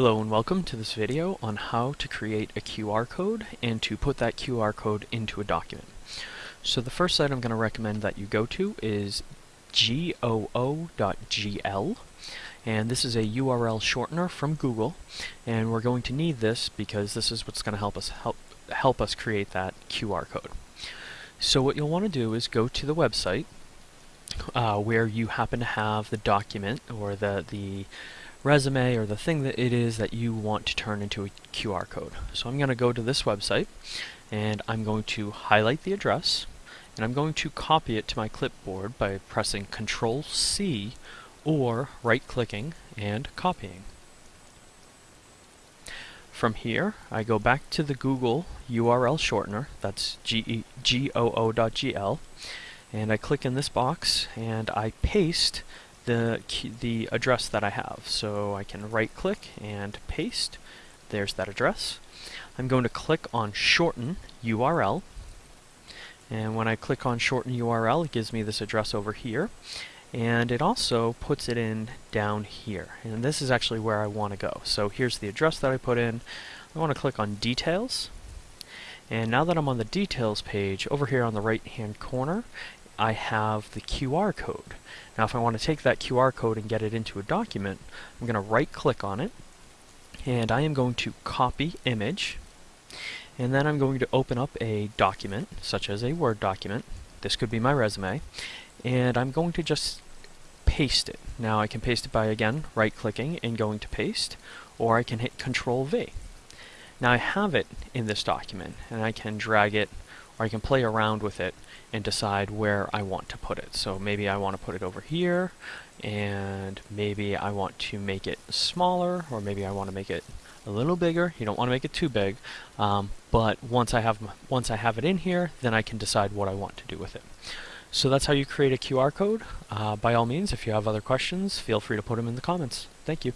Hello and welcome to this video on how to create a QR code and to put that QR code into a document. So the first site I'm going to recommend that you go to is goo.gl and this is a URL shortener from Google and we're going to need this because this is what's going to help us help help us create that QR code. So what you'll want to do is go to the website uh, where you happen to have the document or the the resume or the thing that it is that you want to turn into a QR code. So I'm going to go to this website and I'm going to highlight the address and I'm going to copy it to my clipboard by pressing Control C or right clicking and copying. From here, I go back to the Google URL shortener, that's goo.gl, and I click in this box and I paste the, the address that I have. So I can right click and paste. There's that address. I'm going to click on shorten URL. And when I click on shorten URL, it gives me this address over here. And it also puts it in down here. And this is actually where I want to go. So here's the address that I put in. I want to click on details. And now that I'm on the details page, over here on the right hand corner, I have the QR code. Now if I want to take that QR code and get it into a document, I'm going to right click on it and I am going to copy image and then I'm going to open up a document such as a Word document. This could be my resume and I'm going to just paste it. Now I can paste it by again right clicking and going to paste or I can hit control V. Now I have it in this document and I can drag it or I can play around with it and decide where I want to put it. So maybe I want to put it over here, and maybe I want to make it smaller, or maybe I want to make it a little bigger. You don't want to make it too big, um, but once I have once I have it in here, then I can decide what I want to do with it. So that's how you create a QR code. Uh, by all means, if you have other questions, feel free to put them in the comments. Thank you.